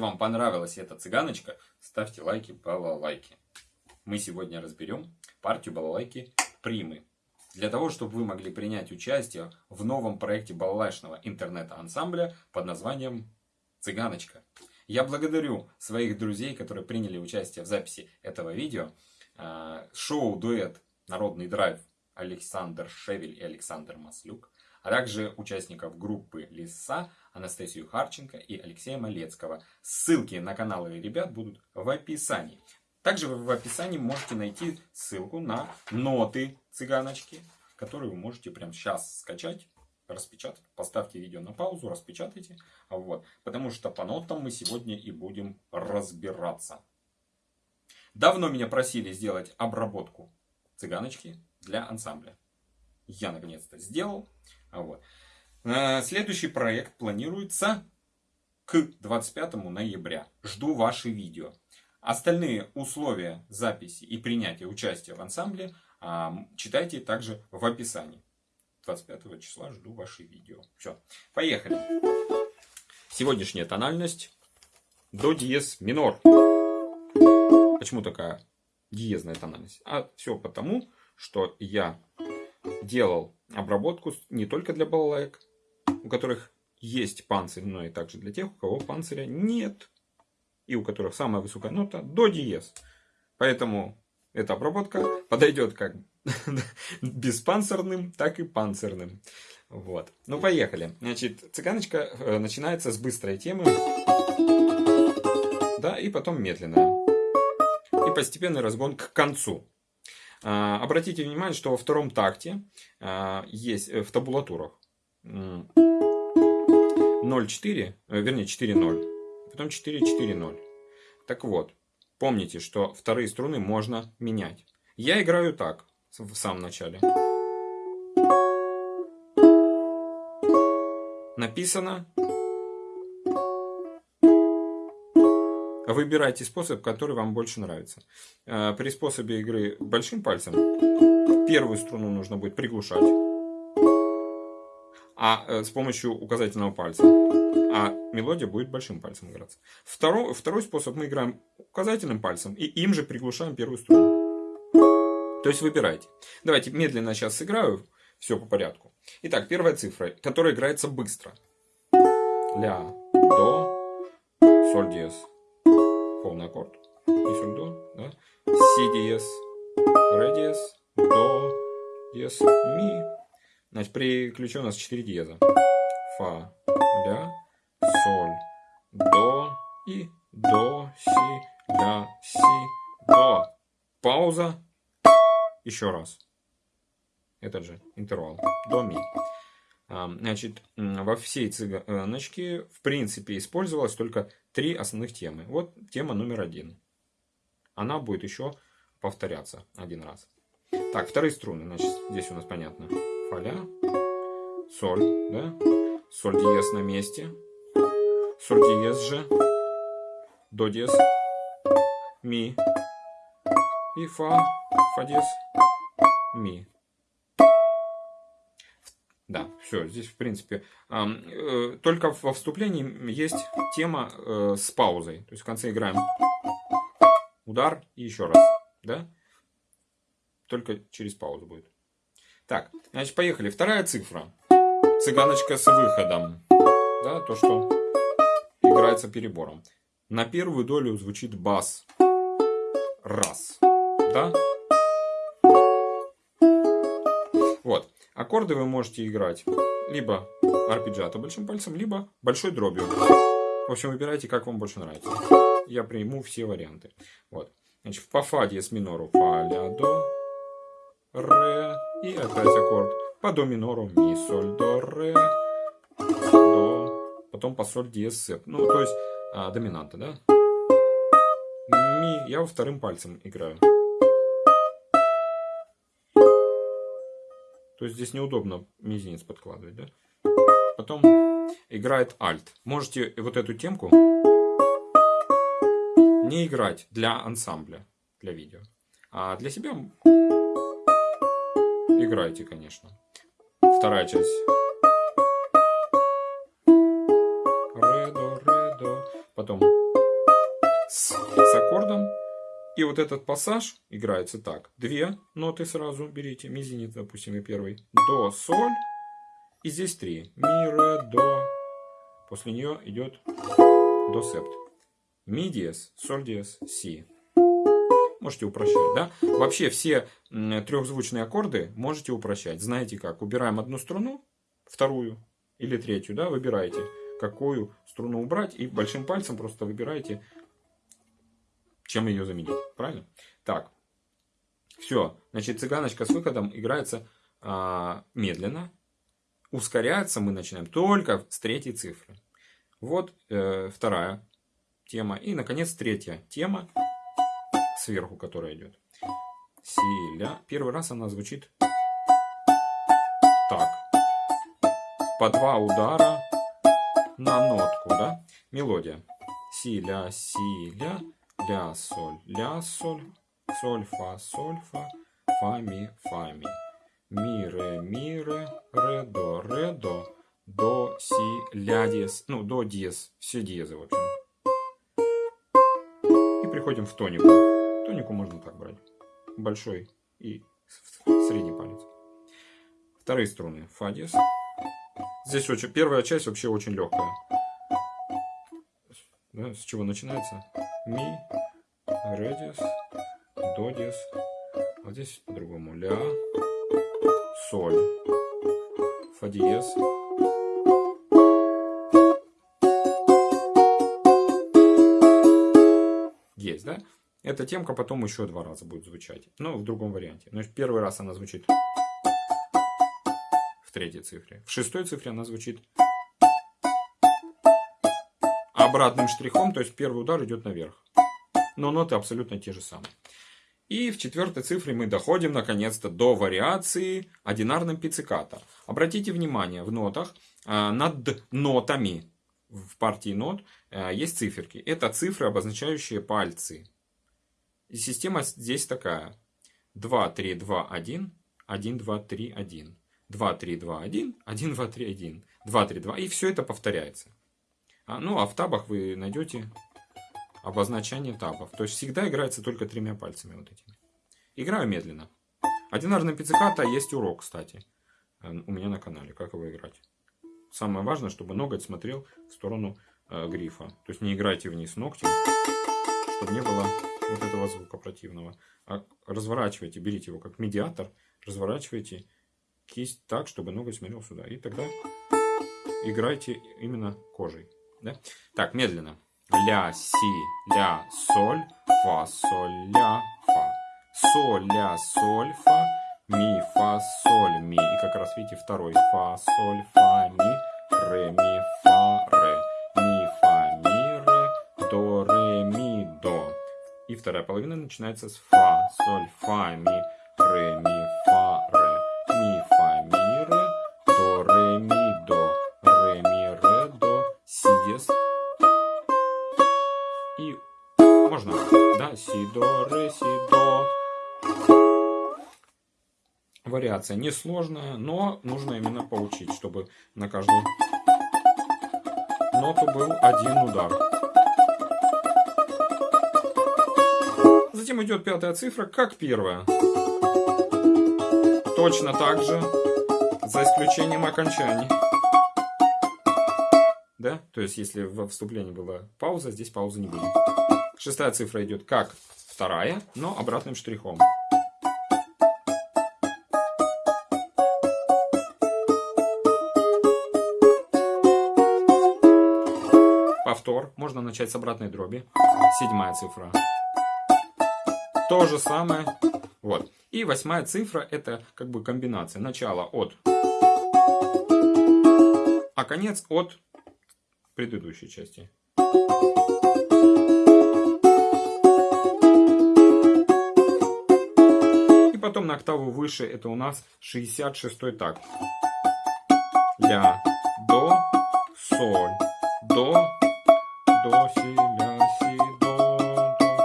Вам понравилась эта цыганочка, ставьте лайки, балалайки. Мы сегодня разберем партию балалайки примы. Для того, чтобы вы могли принять участие в новом проекте балалайшного интернета-ансамбля под названием «Цыганочка». Я благодарю своих друзей, которые приняли участие в записи этого видео. А, шоу-дуэт «Народный драйв» Александр Шевель и Александр Маслюк а также участников группы Лиса Анастасию Харченко и Алексея Малецкого. Ссылки на каналы ребят будут в описании. Также вы в описании можете найти ссылку на ноты цыганочки, которые вы можете прямо сейчас скачать, распечатать. Поставьте видео на паузу, распечатайте. Вот. Потому что по нотам мы сегодня и будем разбираться. Давно меня просили сделать обработку цыганочки для ансамбля. Я наконец-то сделал. Вот. Э, следующий проект планируется к 25 ноября. Жду ваши видео. Остальные условия записи и принятия участия в ансамбле читайте также в описании. 25 числа жду ваши видео. Все, поехали. Сегодняшняя тональность до диез минор. Почему такая диезная тональность? А все потому, что я делал обработку не только для балалайк, у которых есть панцирь, но и также для тех, у кого панциря нет. И у которых самая высокая нота до диез. Поэтому эта обработка подойдет как беспанцирным, так и панцирным. Вот. Ну, поехали. Значит, цыганочка э, начинается с быстрой темы. Да, и потом медленная. И постепенный разгон к концу. А, обратите внимание, что во втором такте а, есть э, в табулатурах 0,4, э, вернее 4,0, потом 4,4,0. Так вот, помните, что вторые струны можно менять. Я играю так в самом начале. Написано Выбирайте способ, который вам больше нравится. Э, при способе игры большим пальцем первую струну нужно будет приглушать, а э, с помощью указательного пальца. А мелодия будет большим пальцем играться. Второй, второй способ мы играем указательным пальцем и им же приглушаем первую струну. То есть выбирайте. Давайте медленно сейчас сыграю. Все по порядку. Итак, первая цифра, которая играется быстро. Ля, до, соль, диез полный аккорд. И до, да? Си диез, ре диез, до, диез, ми. Значит, при ключе у нас 4 диеза. Фа, ля, соль, до и до, си, ля, си, до. Пауза. Еще раз. Этот же интервал. До, ми. Значит, во всей цыганочке, в принципе, использовалось только три основных темы. Вот тема номер один. Она будет еще повторяться один раз. Так, вторые струны. Значит, здесь у нас понятно. Фа-ля, соль, да? Соль диез на месте. Соль диез же. До диез. Ми. И фа. Фа диез. Ми. Да, все, здесь в принципе. Э, только во вступлении есть тема э, с паузой. То есть в конце играем удар и еще раз. Да? Только через паузу будет. Так, значит, поехали. Вторая цифра. Цыганочка с выходом. Да, то, что играется перебором. на первую долю звучит бас. Раз. Да? Аккорды вы можете играть либо арпеджиато большим пальцем, либо большой дробью. В общем, выбирайте, как вам больше нравится. Я приму все варианты. Вот. Значит, по фа диез минору фа, ля, до, ре. И опять аккорд. По до минору ми, соль, до, ре, до. Потом по соль диез сеп. Ну, то есть а, доминанта, да? Ми. Я вторым пальцем играю. То есть здесь неудобно мизинец подкладывать, да? Потом играет альт. Можете вот эту темку не играть для ансамбля, для видео. А для себя играйте, конечно. Вторая часть. Ре, до, ре, до. Потом с, с аккордом. И вот этот пассаж играется так. Две ноты сразу берите. Мизинец, допустим, и первый. До, соль. И здесь три. Ми, ре, до. После нее идет до септ. Ми диез, соль диез, си. Можете упрощать, да? Вообще все трехзвучные аккорды можете упрощать. Знаете как? Убираем одну струну, вторую или третью, да? Выбираете, какую струну убрать. И большим пальцем просто выбираете, чем ее заменить. Правильно? Так. Все. Значит, цыганочка с выходом играется а, медленно ускоряться мы начинаем только с третьей цифры. Вот э, вторая тема. И, наконец, третья тема, сверху, которая идет. Си, ля. Первый раз она звучит так. По два удара на нотку, да? Мелодия. Си, ля, си, ля, соль, ля, соль, соль, фа, соль, фа, фа, ми, фа, ми ми, ре, ми, ре, ре, до, ре, до, до, си, ля диез, ну, до диез, все диезы, в общем. И приходим в тонику. Тонику можно так брать. Большой и средний палец. Вторые струны. Фа диез. Здесь очень, первая часть вообще очень легкая. Да, с чего начинается? Ми, ре до диез. А здесь по-другому. Ля, соль, фа диез. Есть, да? Эта темка потом еще два раза будет звучать. Но в другом варианте. Значит, первый раз она звучит в третьей цифре. В шестой цифре она звучит обратным штрихом. То есть первый удар идет наверх. Но ноты абсолютно те же самые. И в четвертой цифре мы доходим наконец-то до вариации одинарным пицциката. Обратите внимание, в нотах а, над нотами в партии нот а, есть циферки. Это цифры, обозначающие пальцы. И система здесь такая. 2, 3, 2, 1, 1, 2, 3, 1. 2, 3, 2, 1, 1, 2, 3, 1. 2, 3, 2. И все это повторяется. А, ну, а в табах вы найдете обозначение табов. То есть всегда играется только тремя пальцами вот этими. Играю медленно. Одинарная пицциката есть урок, кстати, э, у меня на канале, как его играть. Самое важное, чтобы ноготь смотрел в сторону э, грифа. То есть не играйте вниз ногтем, чтобы не было вот этого звука противного. А разворачивайте, берите его как медиатор, разворачивайте кисть так, чтобы ноготь смотрел сюда. И тогда играйте именно кожей. Да? Так, медленно ля, си, ля, соль, фа, соль, ля, фа. Соль, ля, соль, фа, ми, фа, соль, ми. И как раз видите второй. Фа, соль, фа, ми, ре, ми, фа, ре. Ми, фа, ми, ре, до, ре, ми, до. И вторая половина начинается с фа, соль, фа, ми, ре, ми, си, до, ре, си, до. Вариация несложная, но нужно именно поучить, чтобы на каждую ноту был один удар. Затем идет пятая цифра, как первая. Точно так же, за исключением окончаний. да? То есть, если во вступлении была пауза, здесь паузы не будет. Шестая цифра идет как вторая, но обратным штрихом. Повтор. Можно начать с обратной дроби. Седьмая цифра. То же самое. Вот. И восьмая цифра это как бы комбинация. Начало от, а конец от предыдущей части. На октаву выше это у нас 66 такт. Ля, до, соль, до, до, си, ля, си, до, до,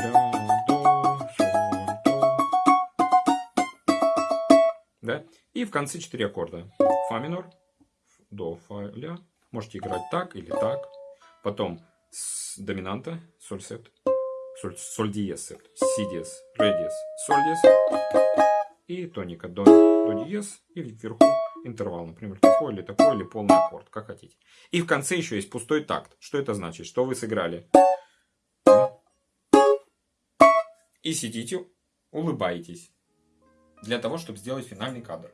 ля, до, соль, до. Да? И в конце 4 аккорда. Фа минор, до, фа, ля. Можете играть так или так. Потом с доминанта, соль септ, соль, соль диез септ, си диез, ре диез, соль диез. И тоника до, до диез. И вверху интервал, например, такой или такой, или полный аккорд, как хотите. И в конце еще есть пустой такт. Что это значит? Что вы сыграли? И сидите, улыбаетесь. Для того, чтобы сделать финальный кадр.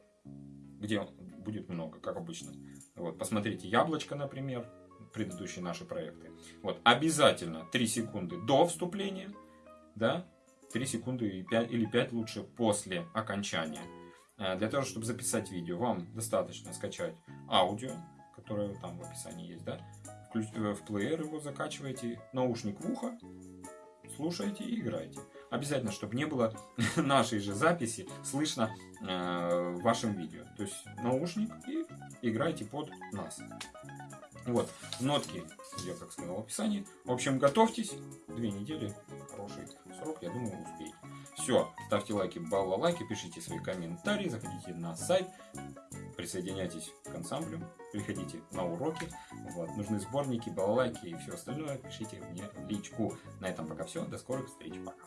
Где будет много, как обычно. Вот, посмотрите, яблочко, например, предыдущие наши проекты. Вот, обязательно 3 секунды до вступления, да, 3 секунды и 5, или 5 лучше после окончания. Э, для того, чтобы записать видео, вам достаточно скачать аудио, которое там в описании есть, да, э, в плеер его закачиваете, наушник в ухо, слушаете и играете. Обязательно, чтобы не было нашей же записи слышно э, в вашем видео. То есть наушник и играйте под нас. Вот, нотки я как сказал в описании. В общем, готовьтесь. Две недели, хороший срок, я думаю, успеете. Все, ставьте лайки, балалайки, пишите свои комментарии, заходите на сайт, присоединяйтесь к ансамблю, приходите на уроки. Вот, нужны сборники, балалайки и все остальное, пишите мне в личку. На этом пока все, до скорых встреч, пока.